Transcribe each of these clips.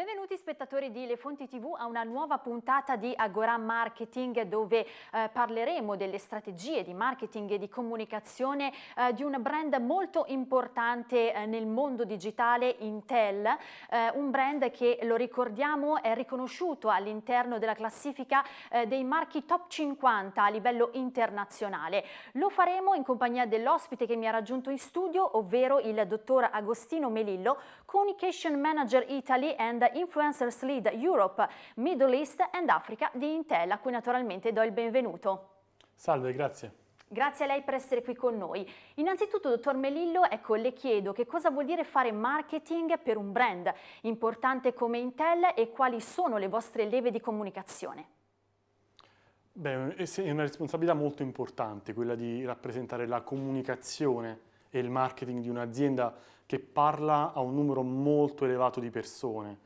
Benvenuti spettatori di Le Fonti TV a una nuova puntata di Agora Marketing dove eh, parleremo delle strategie di marketing e di comunicazione eh, di un brand molto importante eh, nel mondo digitale, Intel, eh, un brand che lo ricordiamo è riconosciuto all'interno della classifica eh, dei marchi top 50 a livello internazionale. Lo faremo in compagnia dell'ospite che mi ha raggiunto in studio, ovvero il dottor Agostino Melillo, Communication Manager Italy and Influencers Lead Europe, Middle East and Africa di Intel, a cui naturalmente do il benvenuto. Salve, grazie. Grazie a lei per essere qui con noi. Innanzitutto, dottor Melillo, ecco, le chiedo che cosa vuol dire fare marketing per un brand importante come Intel e quali sono le vostre leve di comunicazione? Beh, è una responsabilità molto importante quella di rappresentare la comunicazione e il marketing di un'azienda che parla a un numero molto elevato di persone.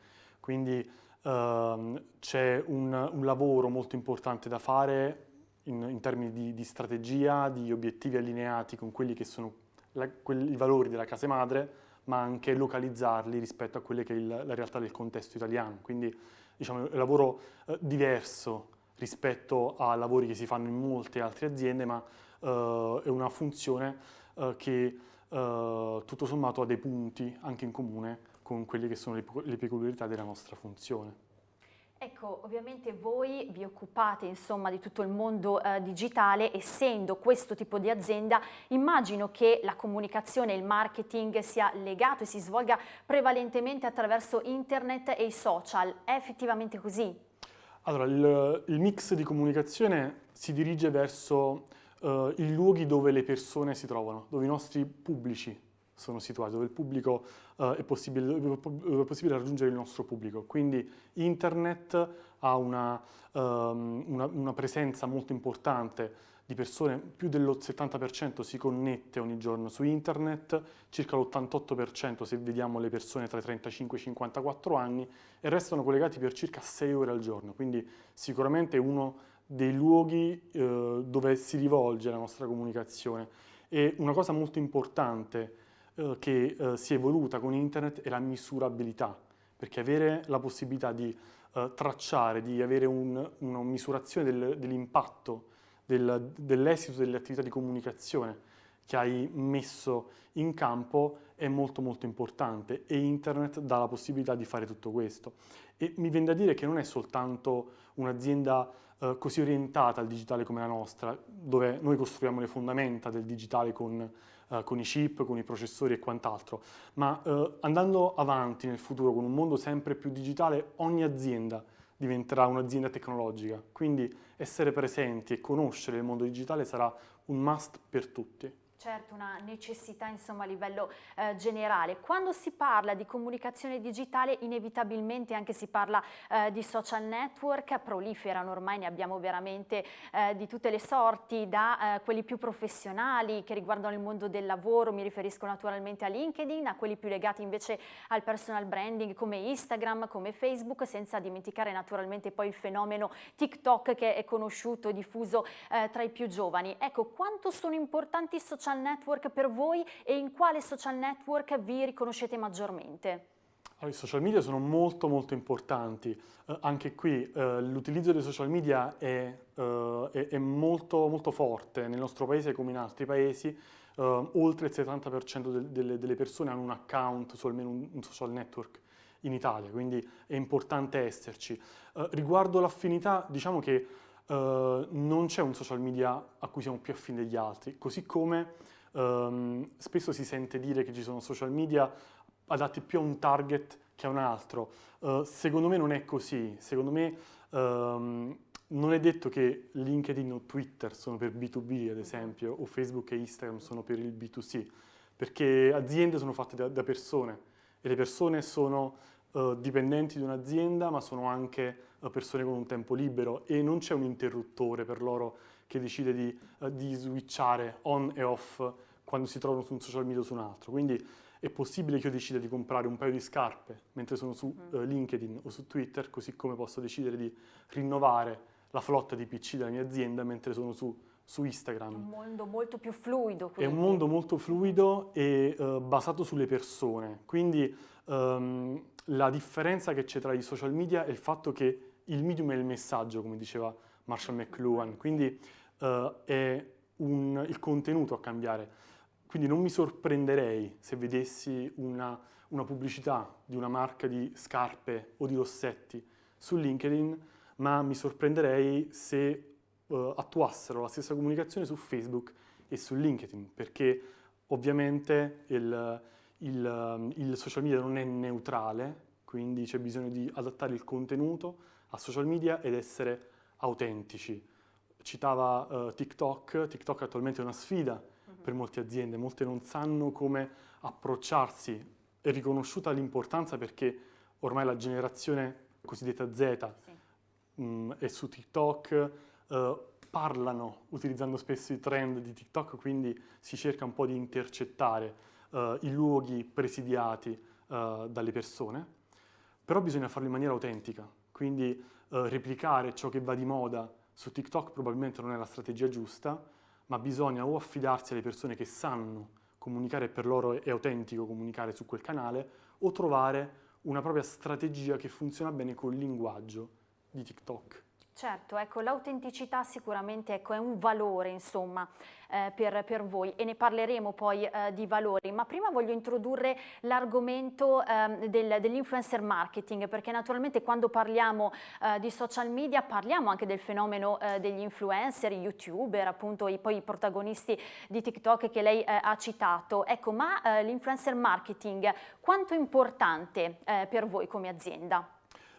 Quindi ehm, c'è un, un, lavoro molto importante da fare in, in termini di, di, strategia, di obiettivi allineati con quelli che sono la, quelli, i valori della casa madre, ma anche localizzarli rispetto a quelle che è il, la realtà del contesto italiano. Quindi diciamo, è un lavoro eh, diverso rispetto a lavori che si fanno in molte altre aziende, ma eh, è una funzione eh, che eh, tutto sommato ha dei punti anche in comune con quelle che sono le, le peculiarità della nostra funzione. Ecco, ovviamente voi vi occupate insomma di tutto il mondo eh, digitale, essendo questo tipo di azienda, immagino che la comunicazione e il marketing sia legato e si svolga prevalentemente attraverso internet e i social. È effettivamente così? Allora, il, il mix di comunicazione si dirige verso uh, i luoghi dove le persone si trovano, dove i nostri pubblici sono situati, dove il pubblico uh, è, possibile, dove è possibile raggiungere il nostro pubblico. Quindi internet ha una, um, una, una presenza molto importante di persone, più del 70% si connette ogni giorno su internet, circa l'88% se vediamo le persone tra i 35 e i 54 anni e restano collegati per circa 6 ore al giorno, quindi sicuramente è uno dei luoghi eh, dove si rivolge la nostra comunicazione. E una cosa molto importante eh, che eh, si è evoluta con internet è la misurabilità, perché avere la possibilità di eh, tracciare, di avere un, una misurazione del, dell'impatto, del, dell'esito delle attività di comunicazione che hai messo in campo è molto molto importante e internet dà la possibilità di fare tutto questo. E mi viene da dire che non è soltanto un'azienda eh, così orientata al digitale come la nostra, dove noi costruiamo le fondamenta del digitale con, eh, con i chip, con i processori e quant'altro, ma eh, andando avanti nel futuro con un mondo sempre più digitale, ogni azienda diventerà un'azienda tecnologica, quindi essere presenti e conoscere il mondo digitale sarà un must per tutti. Certo, una necessità insomma a livello eh, generale. Quando si parla di comunicazione digitale inevitabilmente anche si parla eh, di social network, proliferano ormai, ne abbiamo veramente eh, di tutte le sorti, da eh, quelli più professionali che riguardano il mondo del lavoro, mi riferisco naturalmente a LinkedIn, a quelli più legati invece al personal branding come Instagram, come Facebook, senza dimenticare naturalmente poi il fenomeno TikTok che è conosciuto e diffuso eh, tra i più giovani. Ecco, quanto sono importanti i social social network per voi e in quale social network vi riconoscete maggiormente? I social media sono molto molto importanti, uh, anche qui uh, l'utilizzo dei social media è, uh, è, è molto, molto, forte nel nostro paese come in altri paesi, oltre il 70% del, delle, delle, persone hanno un account su almeno un, un, social network in Italia, quindi è importante esserci. riguardo l'affinità, diciamo che Uh, non c'è un social media a cui siamo più affini degli altri, così come um, spesso si sente dire che ci sono social media adatti più a un target che a un altro. Uh, secondo me non è così, secondo me um, non è detto che LinkedIn o Twitter sono per B2B ad esempio, o Facebook e Instagram sono per il B2C, perché aziende sono fatte da, da persone e le persone sono uh, dipendenti di un'azienda ma sono anche persone con un tempo libero e non c'è un interruttore per loro che decide di, uh, di, switchare on e off quando si trovano su un social media o su un altro. Quindi è possibile che io decida di comprare un paio di scarpe mentre sono su uh, LinkedIn o su Twitter, così come posso decidere di rinnovare la flotta di PC della mia azienda mentre sono su su Instagram. È un mondo molto più fluido. Quindi. È un mondo molto fluido e uh, basato sulle persone. Quindi um, la differenza che c'è tra i social media è il fatto che il medium è il messaggio, come diceva Marshall McLuhan, quindi uh, è un, il contenuto a cambiare. Quindi non mi sorprenderei se vedessi una, una pubblicità di una marca di scarpe o di rossetti su LinkedIn, ma mi sorprenderei se uh, attuassero la stessa comunicazione su Facebook e su LinkedIn, perché ovviamente il, il, il social media non è neutrale, quindi c'è bisogno di adattare il contenuto a social media ed essere autentici. Citava uh, TikTok, TikTok attualmente è una sfida uh -huh. per molte aziende, molte non sanno come approcciarsi, è riconosciuta l'importanza perché ormai la generazione cosiddetta Z sì. mh, mm, è su TikTok, uh, parlano utilizzando spesso i trend di TikTok, quindi si cerca un po' di intercettare uh, i luoghi presidiati uh, dalle persone, però bisogna farlo in maniera autentica, quindi replicare ciò che va di moda su TikTok probabilmente non è la strategia giusta, ma bisogna o affidarsi alle persone che sanno comunicare per loro è autentico comunicare su quel canale, o trovare una propria strategia che funziona bene col linguaggio di TikTok. Certo, ecco, l'autenticità sicuramente ecco, è un valore insomma, eh, per, per, voi e ne parleremo poi eh, di valori, ma prima voglio introdurre l'argomento eh, del, dell'influencer marketing perché naturalmente quando parliamo eh, di social media parliamo anche del fenomeno eh, degli influencer, youtuber, appunto i, poi i protagonisti di TikTok che lei eh, ha citato. Ecco, ma l'influencer marketing quanto è importante per voi come azienda?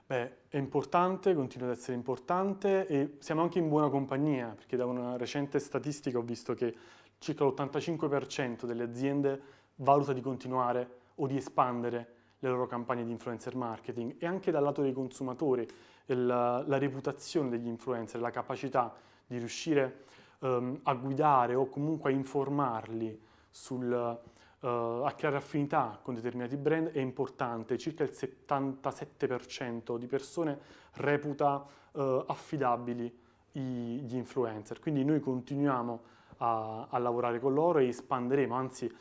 Beh, è importante, continua ad essere importante e siamo anche in buona compagnia perché da una recente statistica ho visto che circa l'85% delle aziende valuta di continuare o di espandere le loro campagne di influencer marketing e anche dal lato dei consumatori la, la reputazione degli influencer, la capacità di riuscire um, a guidare o comunque a informarli sul, uh, a creare affinità con determinati brand è importante, circa il 77% di persone reputa uh, affidabili gli influencer, quindi noi continuiamo a, a, lavorare con loro e espanderemo, anzi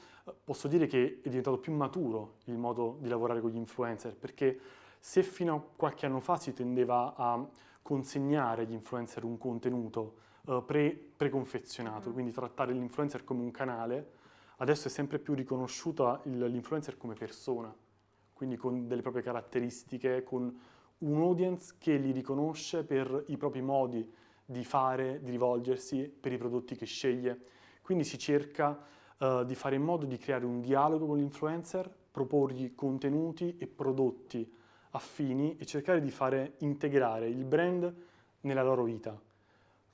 posso dire che è diventato più maturo il modo di lavorare con gli influencer, perché se fino a qualche anno fa si tendeva a consegnare agli influencer un contenuto uh, pre, preconfezionato, mm. quindi trattare l'influencer come un canale, adesso è sempre più riconosciuta l'influencer come persona, quindi con delle proprie caratteristiche, con un audience che li riconosce per i propri modi di fare, di rivolgersi, per i prodotti che sceglie. Quindi si cerca uh, di fare in modo di creare un dialogo con l'influencer, proporgli contenuti e prodotti affini e cercare di fare integrare il brand nella loro vita.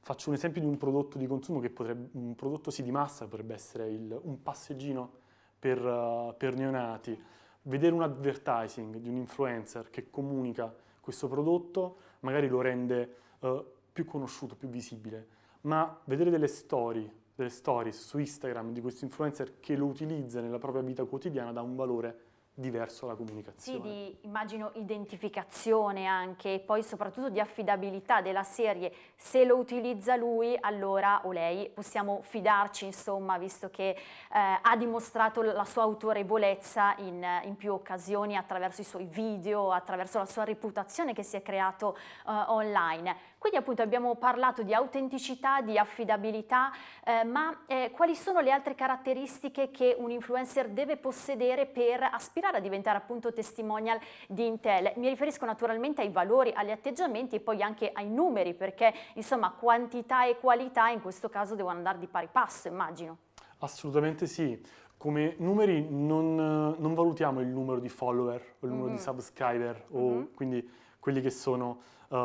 Faccio un esempio di un prodotto di consumo che potrebbe, un prodotto sì di massa potrebbe essere il, un passeggino per, uh, per neonati. Vedere un advertising di un influencer che comunica questo prodotto magari lo rende uh, più conosciuto, più visibile, ma vedere delle storie, delle stories su Instagram di questo influencer che lo utilizza nella propria vita quotidiana dà un valore diverso la comunicazione. Sì, di immagino identificazione anche, e poi soprattutto di affidabilità della serie. Se lo utilizza lui, allora o lei possiamo fidarci, insomma, visto che eh, ha dimostrato la sua autorevolezza in, in, più occasioni attraverso i suoi video, attraverso la sua reputazione che si è creato eh, online. Quindi appunto abbiamo parlato di autenticità, di affidabilità, eh, ma eh, quali sono le altre caratteristiche che un influencer deve possedere per aspirare a diventare appunto testimonial di Intel? Mi riferisco naturalmente ai valori, agli atteggiamenti e poi anche ai numeri, perché insomma quantità e qualità in questo caso devono andare di pari passo, immagino. Assolutamente sì. Come numeri non, non valutiamo il numero di follower o il numero mm -hmm. di subscriber, o mm -hmm. quindi quelli che sono uh,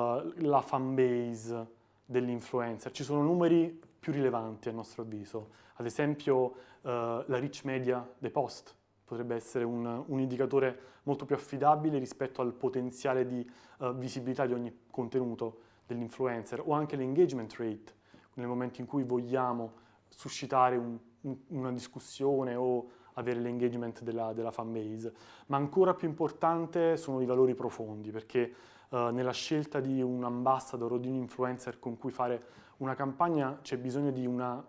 la fan base dell'influencer. Ci sono numeri più rilevanti a nostro avviso, ad esempio uh, la reach media dei post potrebbe essere un, un, indicatore molto più affidabile rispetto al potenziale di uh, visibilità di ogni contenuto dell'influencer o anche l'engagement rate, nel momento in cui vogliamo suscitare un, un, una discussione o avere l'engagement della, della fan base. Ma ancora più importante sono i valori profondi, perché uh, nella scelta di un ambassador o di un influencer con cui fare una campagna c'è bisogno di uh,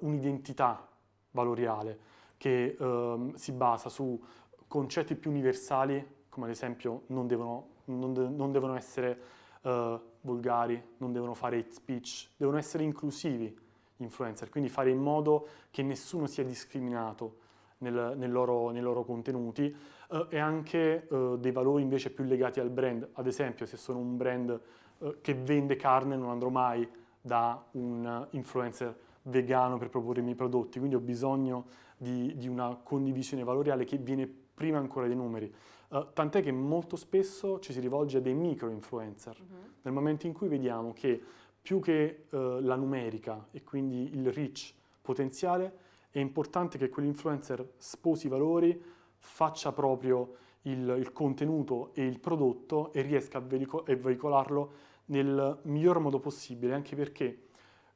un'identità valoriale che uh, si basa su concetti più universali, come ad esempio non devono, non de non devono essere uh, volgari, non devono fare hate speech, devono essere inclusivi influencer, quindi fare in modo che nessuno sia discriminato nel, nel loro, nei loro contenuti uh, e anche uh, dei valori invece più legati al brand. Ad esempio, se sono un brand uh, che vende carne non andrò mai da un influencer vegano per proporre i miei prodotti, quindi ho bisogno di, di una condivisione valoriale che viene prima ancora dei numeri. Uh, tant'è che molto spesso ci si rivolge a dei micro influencer, uh -huh. nel momento in cui vediamo che più che uh, la numerica e quindi il reach potenziale, è importante che quell'influencer sposi i valori, faccia proprio il, il, contenuto e il prodotto e riesca a, veico a veicolarlo nel miglior modo possibile, anche perché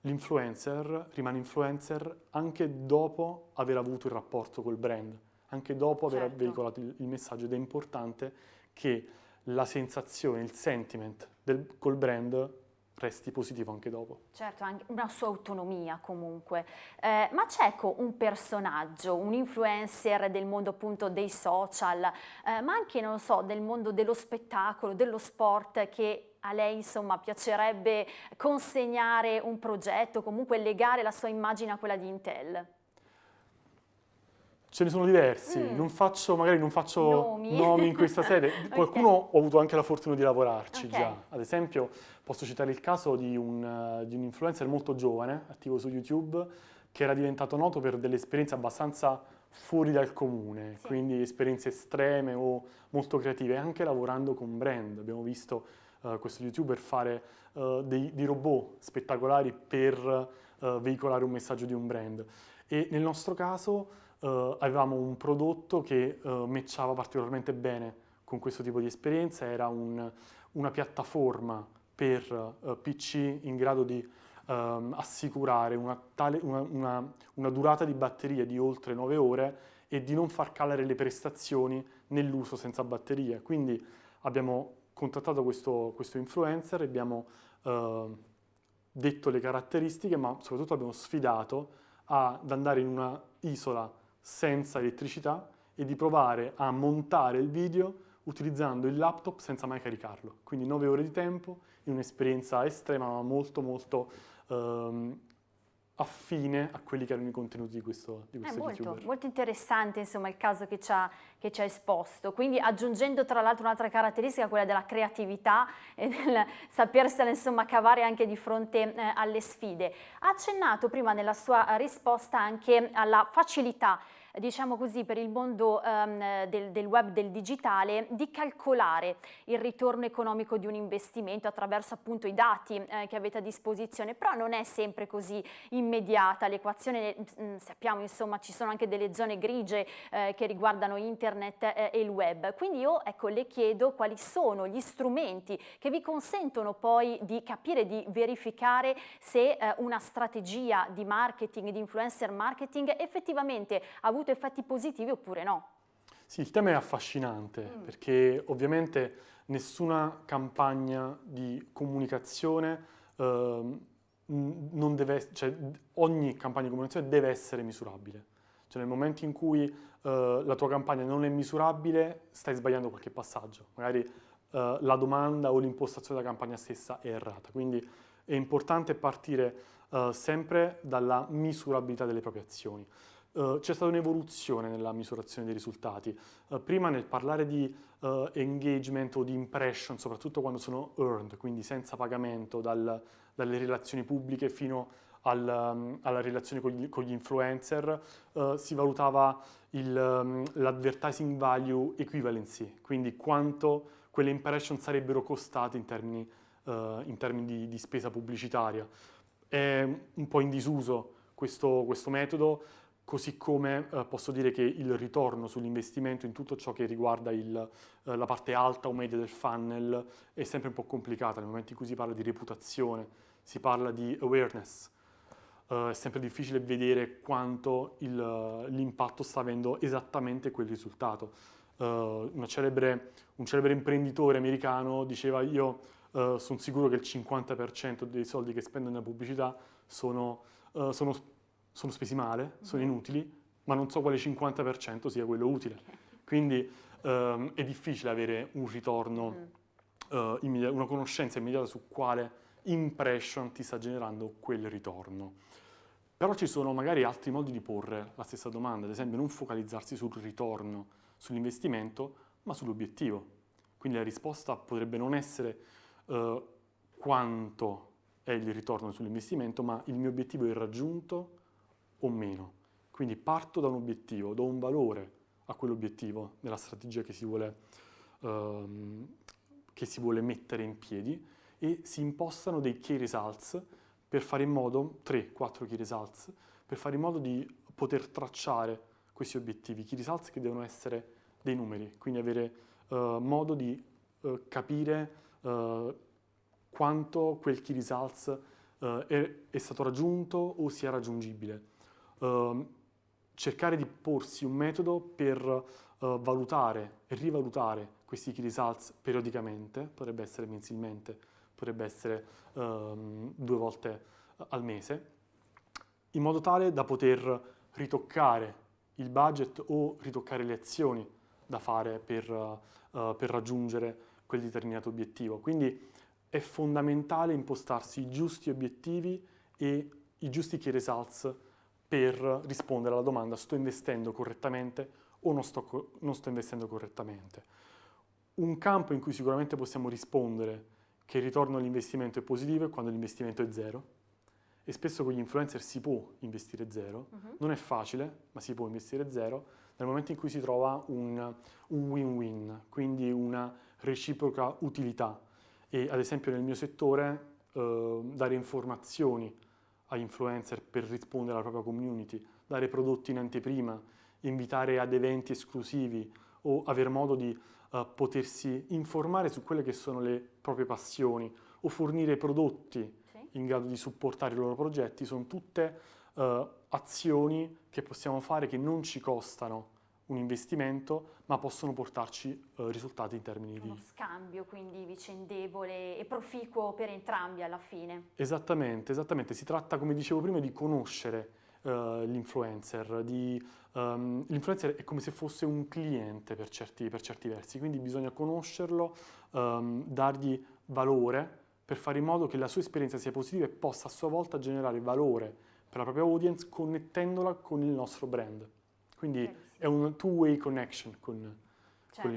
l'influencer rimane influencer anche dopo aver avuto il rapporto col brand, anche dopo certo. aver veicolato il, il, messaggio ed è importante che la sensazione, il sentiment del, col brand resti positivo anche dopo. Certo, anche una sua autonomia comunque. Eh, ma c'è ecco un personaggio, un influencer del mondo appunto dei social, eh, ma anche, non so, del mondo dello spettacolo, dello sport che a lei insomma piacerebbe consegnare un progetto, comunque legare la sua immagine a quella di Intel? Ce ne sono diversi, mm. non faccio, magari non faccio nomi, nomi in questa sede, qualcuno okay. ho avuto anche la fortuna di lavorarci okay. già, ad esempio posso citare il caso di un, uh, di un, influencer molto giovane, attivo su YouTube, che era diventato noto per delle esperienze abbastanza fuori dal comune, sì. quindi esperienze estreme o molto creative, anche lavorando con brand, abbiamo visto uh, questo youtuber fare uh, dei, dei, robot spettacolari per veicolare un messaggio di un brand e nel nostro caso uh, avevamo un prodotto che uh, matchava particolarmente bene con questo tipo di esperienza, era un, una piattaforma per uh, PC in grado di um, assicurare una, tale, una, una, una, durata di batteria di oltre 9 ore e di non far calare le prestazioni nell'uso senza batteria. Quindi abbiamo contattato questo, questo influencer, abbiamo uh, detto le caratteristiche, ma soprattutto abbiamo sfidato ad andare in una isola senza elettricità e di provare a montare il video utilizzando il laptop senza mai caricarlo. Quindi 9 ore di tempo in un'esperienza estrema ma molto molto ehm, affine a quelli che erano i contenuti di questo, di questo È molto, molto, interessante insomma il caso che ci, ha, che ci ha esposto, quindi aggiungendo tra l'altro un'altra caratteristica, quella della creatività e del sapersela insomma cavare anche di fronte eh, alle sfide. Ha accennato prima nella sua risposta anche alla facilità diciamo così, per il mondo um, del, del, web, del digitale, di calcolare il ritorno economico di un investimento attraverso appunto i dati eh, che avete a disposizione, però non è sempre così immediata l'equazione, sappiamo insomma ci sono anche delle zone grigie eh, che riguardano internet eh, e il web, quindi io ecco, le chiedo quali sono gli strumenti che vi consentono poi di capire, di verificare se eh, una strategia di marketing, di influencer marketing effettivamente ha avuto avuto effetti positivi oppure no. Sì, il tema è affascinante mm. perché ovviamente nessuna campagna di comunicazione eh, non deve, cioè, ogni campagna di comunicazione deve essere misurabile. Cioè nel momento in cui eh, la tua campagna non è misurabile stai sbagliando qualche passaggio, magari eh, la domanda o l'impostazione della campagna stessa è errata. Quindi è importante partire eh, sempre dalla misurabilità delle proprie azioni. Uh, c'è stata un'evoluzione nella misurazione dei risultati. Uh, prima nel parlare di uh, engagement o di impression, soprattutto quando sono earned, quindi senza pagamento dal, dalle relazioni pubbliche fino al, um, alla relazione con gli, con gli influencer, si valutava um, l'advertising value equivalency, quindi quanto quelle impression sarebbero costate in termini, in termini di, di, spesa pubblicitaria. È un po' in disuso questo, questo metodo, così come eh, posso dire che il ritorno sull'investimento in tutto ciò che riguarda il, eh, la parte alta o media del funnel è sempre un po' complicata nel momento in cui si parla di reputazione, si parla di awareness, eh, è sempre difficile vedere quanto l'impatto sta avendo esattamente quel risultato. uh, celebre, un celebre imprenditore americano diceva io uh, sono sicuro che il 50% dei soldi che spendo nella pubblicità sono, uh, sono, sono spesi male, sono mm-hmm. inutili, ma non so quale 50% sia quello utile. Quindi um, è difficile avere un ritorno, mm. una conoscenza immediata su quale impression ti sta generando quel ritorno. Però ci sono magari altri modi di porre la stessa domanda, ad esempio non focalizzarsi sul ritorno, sull'investimento, ma sull'obiettivo. Quindi la risposta potrebbe non essere uh, quanto è il ritorno sull'investimento, ma il mio obiettivo è raggiunto o meno. Quindi parto da un obiettivo, do un valore a quell'obiettivo nella strategia che si vuole, uh, che si vuole mettere in piedi e si impostano dei key results per fare in modo, 3-4 key results, per fare in modo di poter tracciare questi obiettivi, key results che devono essere dei numeri, quindi avere uh, modo di uh, capire uh, quanto quel key results è, è, stato raggiunto o sia raggiungibile. Ehm, cercare di porsi un metodo per valutare e rivalutare questi key results periodicamente, potrebbe essere mensilmente, potrebbe essere um, due volte al mese, in modo tale da poter ritoccare il budget o ritoccare le azioni da fare per, uh, per raggiungere quel determinato obiettivo. Quindi è fondamentale impostarsi i giusti obiettivi e i giusti key results per rispondere alla domanda sto investendo correttamente o non sto, non sto investendo correttamente. Un campo in cui sicuramente possiamo rispondere che il ritorno all'investimento è positivo è quando l'investimento è zero e spesso con gli influencer si può investire zero, uh -huh. non è facile ma si può investire zero nel momento in cui si trova un win-win, quindi una reciproca utilità e ad esempio nel mio settore eh, dare informazioni agli influencer per rispondere alla propria community, dare prodotti in anteprima, invitare ad eventi esclusivi o avere modo di uh, potersi informare su quelle che sono le proprie passioni o fornire prodotti sì. in grado di supportare i loro progetti, sono tutte uh, azioni che possiamo fare che non ci costano un investimento, ma possono portarci uh, risultati in termini Uno di... scambio quindi vicendevole e proficuo per entrambi alla fine. Esattamente, esattamente. Si tratta, come dicevo prima, di conoscere uh, l'influencer. Um, l'influencer è come se fosse un cliente per certi, per certi versi, quindi bisogna conoscerlo, um, dargli valore per fare in modo che la sua esperienza sia positiva e possa a sua volta generare valore per la propria audience connettendola con il nostro brand. Quindi. È un two-way connection con, certo.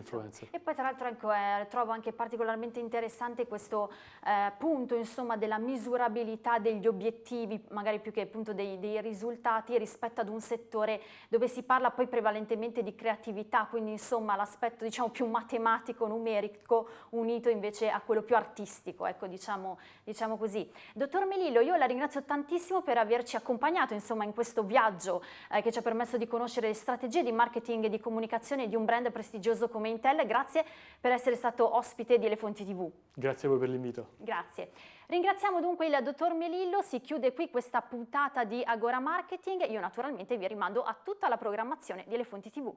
E poi tra l'altro ecco, eh, trovo anche particolarmente interessante questo eh, punto insomma, della misurabilità degli obiettivi, magari più che appunto dei, dei, risultati rispetto ad un settore dove si parla poi prevalentemente di creatività, quindi insomma l'aspetto diciamo più matematico, numerico, unito invece a quello più artistico, ecco diciamo, diciamo così. Dottor Melillo, io la ringrazio tantissimo per averci accompagnato insomma in questo viaggio eh, che ci ha permesso di conoscere le strategie di marketing e di comunicazione di un brand prestigioso prestigioso come Intel, grazie per essere stato ospite di Elefonti TV. Grazie a voi per l'invito. Grazie. Ringraziamo dunque il dottor Melillo, si chiude qui questa puntata di Agora Marketing, io naturalmente vi rimando a tutta la programmazione di Elefonti TV.